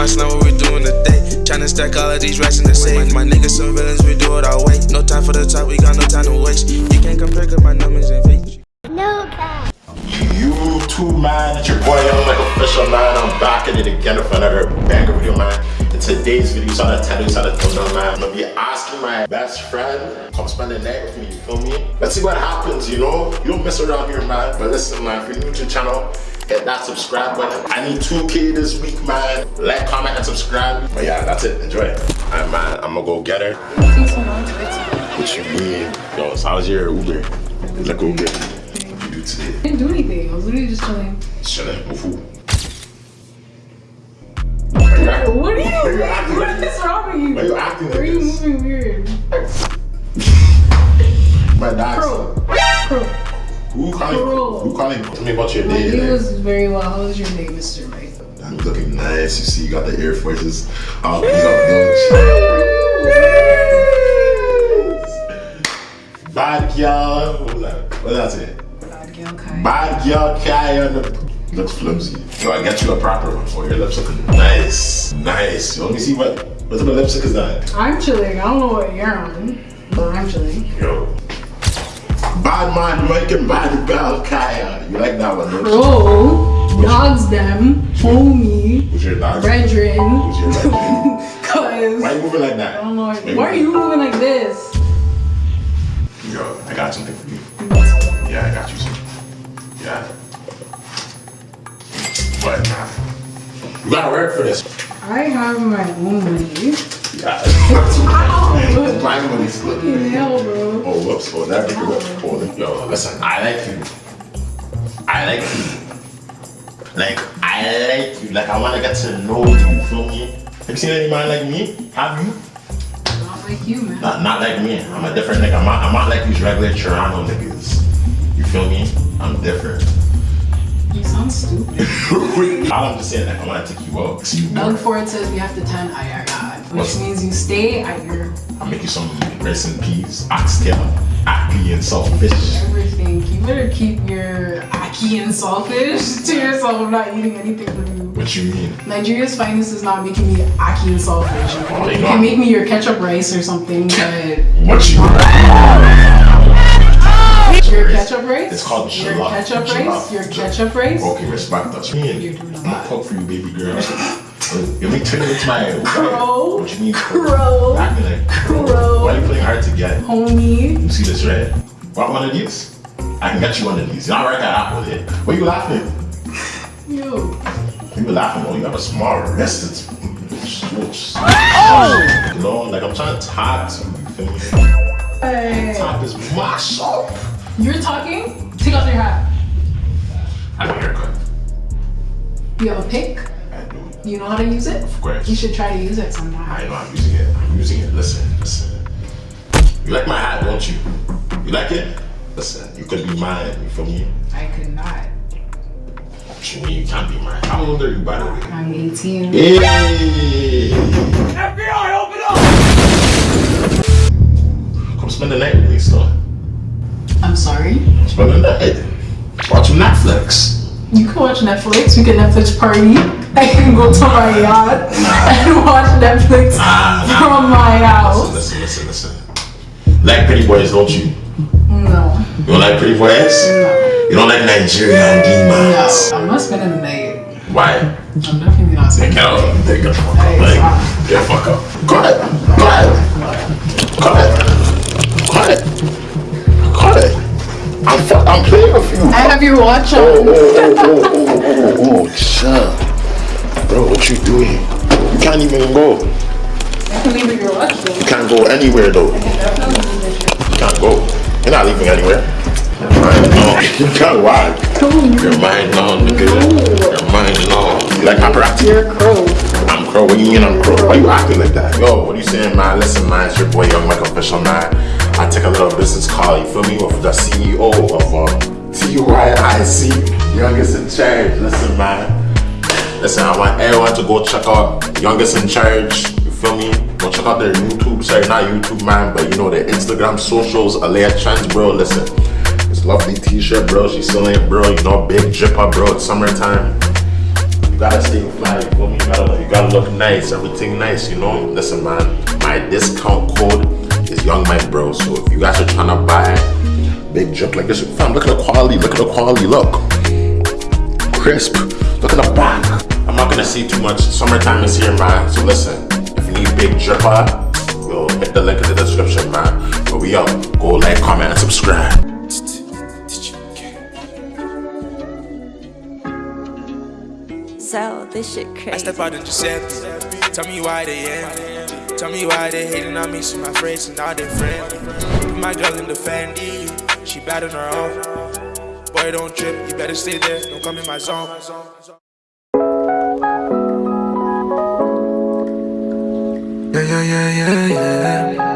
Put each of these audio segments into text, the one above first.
my slam, what we doing today? Tryna stack all of these racks in the safe. My niggas some villains, we do it our way. No time for the talk, we got no time to waste. You can't compare cause my numbers ain't fake. No cap. YouTube man, it's your boy Young Mike official man. I'm back at it again with another banger video man. In today's video, so I'm gonna tell you how to thumbnail man. I'm gonna be asking my best friend, come spend the night with me, you feel me? Let's see what happens, you know? You don't mess around here man. But listen man, if you're new to the channel, hit that subscribe button. I need 2k this week man. Like, comment, and subscribe. But yeah, that's it. Enjoy. Alright man, I'm gonna go get her. What you mean? Yo, so how's your Uber? Like Uber. What you do today? I didn't do anything. I was literally just chilling. Chilling who? What are you? Why you acting What like wrong with you? Why you acting like Why are you moving weird? My dad. Crow. Crow. Who calling? Bro. Who calling? Tell me about your My day. like. was very well. How was your day, Mr. Right? I'm looking nice. You see, you got the Air Forces. I'll pick up. Bad girl. What was that? What did I say? Bad girl, Kai. Bad girl Kai on the looks flimsy. Yo, I get you a proper one. for your lips looking nice. Nice. Yo, let me see what what type of lipstick is that? I'm chilling. I don't know what you're on, but I'm chilling. Yo. Bad man and bad girl Kaya. You like that one, don't you? Bro, dogs them, homie, Who's your dog? brethren. Who's your brethren? Cause Why you moving like that? I don't know. Why are you moving like this? Yo, I got something for you. Yeah, I got you some. Yeah. But. You gotta work for this. I have my own money. Yeah. Ow! My money's good. Hell, bro. Oh, whoops. Oh, that bigger whip. Oh, yo, listen, I like you. I like you. Like, I like you. Like, I wanna get to know you, you feel me? Have you seen any man like me? Have you? Not like you, man. Not, not like me. I'm a different nigga. I'm not, I'm not like these regular Toronto niggas. All I'm just saying, like, I wanna take you out. See you Doug more. Ford says we have to 10 IRI, which What's- means you stay at your I'll make you some rice and peas, oxtail, aki and saltfish. everything. You better keep your aki and saltfish to yourself. I'm not eating anything from you. What you mean? Nigeria's finest is not making me aki and saltfish. Oh, Okay? You can make me your ketchup rice or something, but What you your ketchup rice, It's called your ketchup rice, your ketchup rice. Okay, respect us. Me and You're doing a I'm gonna cook for you, baby girl. Let me turn you into my Crow. What you mean, Crow. Acting like Crow. Why are you playing hard to get? Homie, You see this red? Want one of these? I can get you one of these. You're not right at Apple here. Why you laughing? yo, You were laughing. Oh, you have a small wrist. It's oh. You know, like I'm trying to talk to you. You feel me? hey. Top is mash up. you're talking. Take off your hat. I have a haircut. You have a pick. I do. You know how to use it. Of course. You should try to use it sometime. I know I'm using it. I'm using it. Listen, listen. You like my hat, don't you? You like it? Listen, you could be mine. You feel me? I could not. What you mean you can't be mine? How old are you, by the way? I'm 18. Hey! FBI, open up! Come spend the night with me, son. I'm sorry. Spend the night. Watch some Netflix. You can watch Netflix. We can Netflix party. I can go to my yacht and watch Netflix from my house. Listen, listen, listen, listen. Like pretty boys, don't you? No, You don't like pretty boys? no, You don't like Nigerian no. demons? I'm not spending the night. Why? I'm definitely not spending the night. Get the fuck up. Like, get fuck up. Go ahead. Go ahead. Go ahead. I'm, fu- I'm you. I have your watch Oh, on. oh, oh, oh, oh, oh, oh, chill. Bro, what you doing? You can't even go. I can leave your watch though. You can't go anywhere though. Definitely leave it. You can't go. You're not leaving anywhere. You're mine now. You can't why? You're mine now, nigga. You're mine now. You like paparazzi? You're a crow. I'm crow. What do you mean I'm crow? Why you acting like that? Yo, what are you saying, man? Listen, man, it's your boy Young Mike Official, man. I take a little business call, you feel me, with the CEO of um, TYIC, Youngest in Charge. Listen, man. Listen, I want everyone to go check out Youngest in Charge. You feel me? Go check out their YouTube, sorry, not YouTube, man, but you know their Instagram socials, Alea Trends, bro. Listen, this lovely t-shirt, bro. She's selling it, bro. You know, big dripper, bro. It's summertime. You gotta stay fly, you feel me? You gotta, you gotta look nice, everything nice, you know? Listen, man, my discount code is Young Mike Bro. So if you guys are trying to buy big drip like this, fam, look at the quality, look at the quality, look. Crisp, look at the back. I'm not gonna see too much. Summertime is here, man. So listen, if you need big dripper, yo, hit the link in the description, man. But we up. Go like, comment, and subscribe. So this shit crazy. I step out in Giuseppe. Tell me why they end. Tell me why they hating on me. See my friends and all they friends. My girl in the Fendi. She bad on her own. Boy, don't trip. You better stay there. Don't come in my zone. Yeah, yeah, yeah, yeah. Yeah.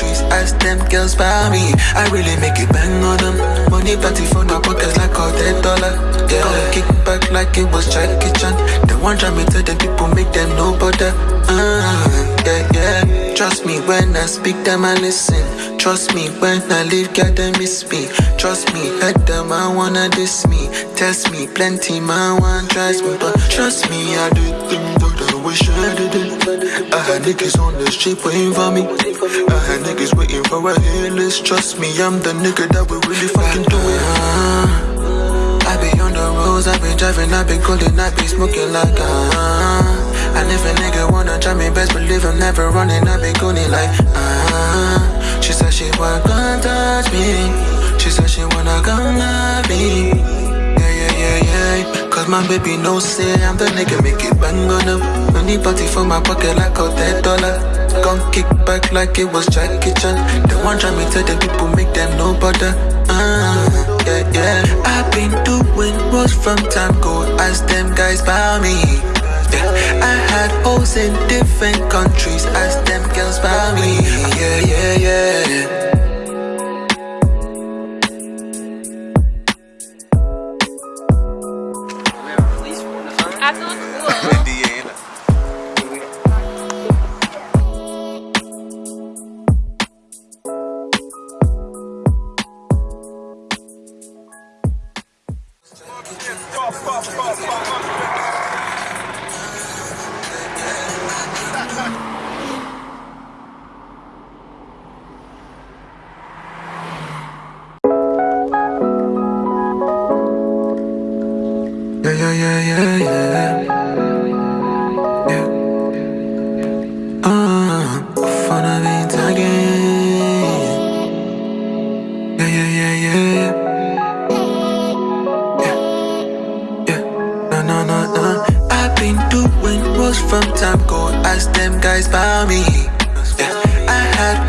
Countries. Ask them girls about me. I really make it bang on them. Money plenty for my pockets like all that dollar. Yeah, kick back like it was Jackie Chan. The one try me tell them people make them no bother. Uh, yeah, yeah. Trust me when I speak them I listen. Trust me when I leave, God they miss me. Trust me, head them I wanna diss me. Test me, plenty man want tries me, but trust me I do things that I wish I didn't. I had niggas on the street waiting for me. I had niggas waiting for a list. Trust me, I'm the nigga that will really fucking do it. Uh, I be on the roads, I be driving, I be golden, I be smoking like ah. If a nigga wanna try me, best believe I'm never running, I be going like ah. She said she wanna come touch me. She said she wanna come love me. Yeah, yeah, yeah, yeah. Cause my baby knows say I'm the nigga, make it bang on them. Money party for my pocket like a dead dollar. Gon' kick back like it was Jackie Chan. The one try me tell the people make them no bother. Uh, yeah, yeah. I've been doing most from time go. Ask them guys about me. I had hoes in different countries. Ask them girls about me. Yeah, yeah, yeah. Yeah,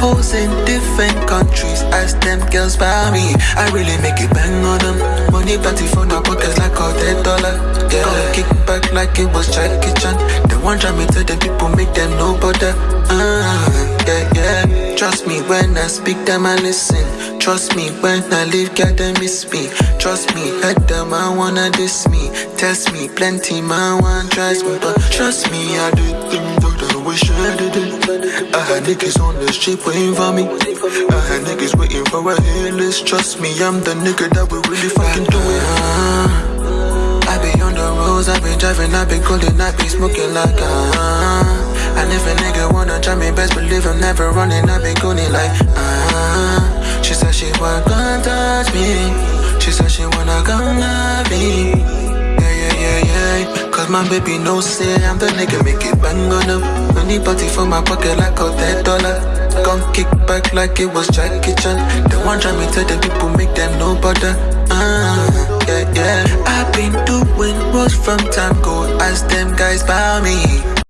hoes in different countries. Ask them girls about me. I really make it bang on them. Money plenty for my pockets like all that dollar. Yeah, kick back like it was Jackie Chan. The one try me tell the people make them no bother. Uh, yeah, yeah. Trust me when I speak them I listen. Trust me when I leave, God they miss me. Trust me, head them I wanna diss me. Test me, plenty man want tries me, but trust me I do things I I had niggas on the street waiting for me. I had niggas waiting for a list. Trust me, I'm the nigga that will really fucking do it. Uh, I be on the roads, I be driving, I be golden, I be smoking like ah. And if a nigga wanna try me, best believe I'm never running, I be going like ah. She said she wanna touch me. She said she wanna come love me. My baby knows say I'm the nigga, make it bang on them. Money party for my pocket like a dead dollar. Gon' kick back like it was Jackie Chan. The one try me tell the people make them no bother. Uh, yeah, yeah. I've been doing most from time go. Ask them guys about me.